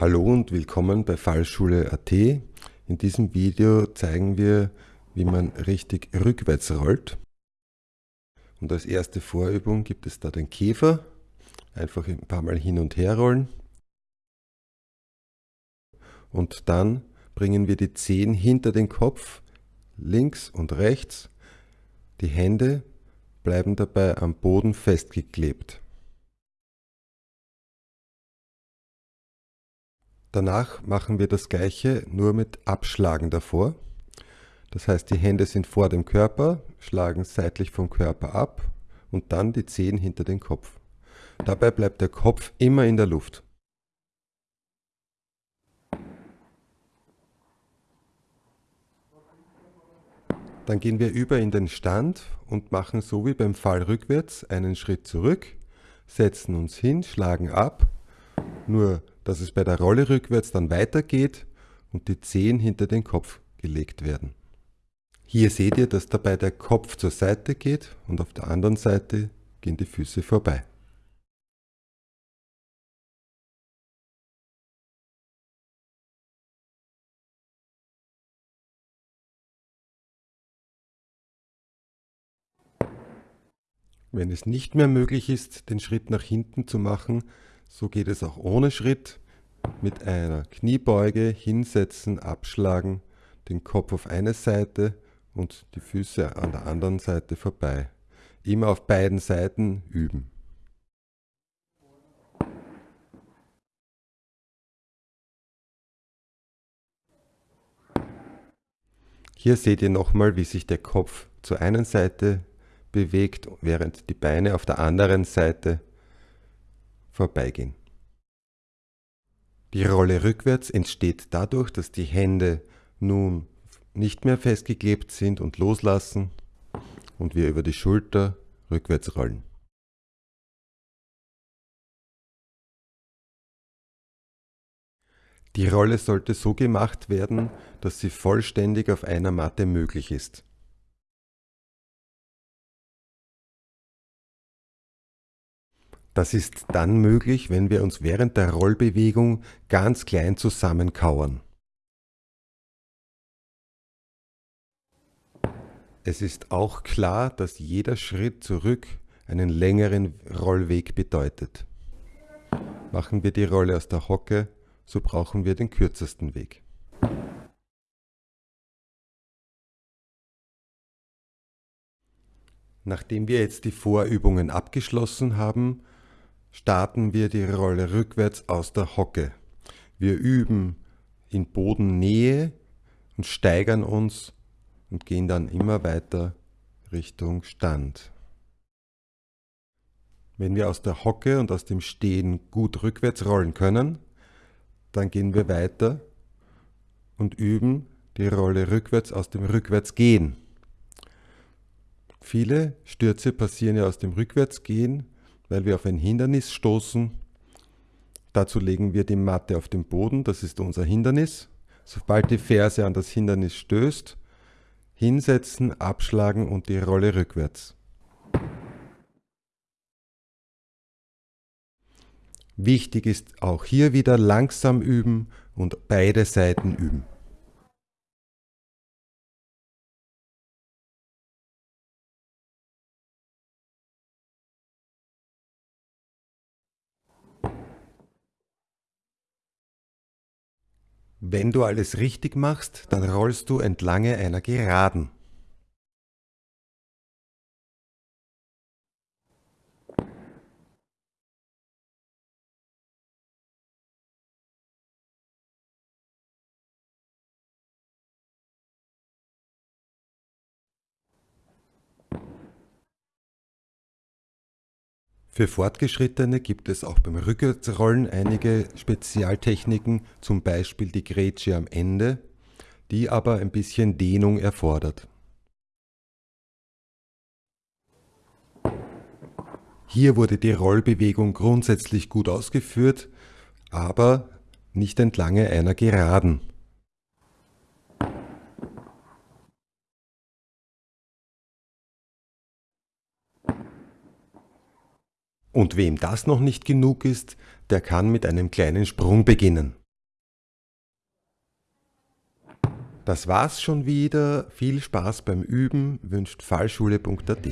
Hallo und willkommen bei Fallschule.at. In diesem Video zeigen wir, wie man richtig rückwärts rollt. Und als erste Vorübung gibt es da den Käfer. Einfach ein paar Mal hin und her rollen. Und dann bringen wir die Zehen hinter den Kopf, links und rechts. Die Hände bleiben dabei am Boden festgeklebt. Danach machen wir das gleiche, nur mit Abschlagen davor. Das heißt, die Hände sind vor dem Körper, schlagen seitlich vom Körper ab und dann die Zehen hinter den Kopf. Dabei bleibt der Kopf immer in der Luft. Dann gehen wir über in den Stand und machen so wie beim Fall rückwärts einen Schritt zurück, setzen uns hin, schlagen ab, nur dass es bei der Rolle rückwärts dann weitergeht und die Zehen hinter den Kopf gelegt werden. Hier seht ihr, dass dabei der Kopf zur Seite geht und auf der anderen Seite gehen die Füße vorbei. Wenn es nicht mehr möglich ist, den Schritt nach hinten zu machen, so geht es auch ohne Schritt. Mit einer Kniebeuge hinsetzen, abschlagen, den Kopf auf eine Seite und die Füße an der anderen Seite vorbei. Immer auf beiden Seiten üben. Hier seht ihr nochmal, wie sich der Kopf zur einen Seite bewegt, während die Beine auf der anderen Seite vorbeigehen. Die Rolle rückwärts entsteht dadurch, dass die Hände nun nicht mehr festgeklebt sind und loslassen und wir über die Schulter rückwärts rollen. Die Rolle sollte so gemacht werden, dass sie vollständig auf einer Matte möglich ist. Das ist dann möglich, wenn wir uns während der Rollbewegung ganz klein zusammenkauern. Es ist auch klar, dass jeder Schritt zurück einen längeren Rollweg bedeutet. Machen wir die Rolle aus der Hocke, so brauchen wir den kürzesten Weg. Nachdem wir jetzt die Vorübungen abgeschlossen haben, starten wir die Rolle rückwärts aus der Hocke. Wir üben in Bodennähe und steigern uns und gehen dann immer weiter Richtung Stand. Wenn wir aus der Hocke und aus dem Stehen gut rückwärts rollen können, dann gehen wir weiter und üben die Rolle rückwärts aus dem Rückwärtsgehen. Viele Stürze passieren ja aus dem Rückwärtsgehen weil wir auf ein Hindernis stoßen. Dazu legen wir die Matte auf den Boden, das ist unser Hindernis. Sobald die Ferse an das Hindernis stößt, hinsetzen, abschlagen und die Rolle rückwärts. Wichtig ist auch hier wieder langsam üben und beide Seiten üben. Wenn du alles richtig machst, dann rollst du entlang einer Geraden. Für Fortgeschrittene gibt es auch beim Rückwärtsrollen einige Spezialtechniken, zum Beispiel die Grätsche am Ende, die aber ein bisschen Dehnung erfordert. Hier wurde die Rollbewegung grundsätzlich gut ausgeführt, aber nicht entlang einer Geraden. Und wem das noch nicht genug ist, der kann mit einem kleinen Sprung beginnen. Das war's schon wieder. Viel Spaß beim Üben wünscht fallschule.at.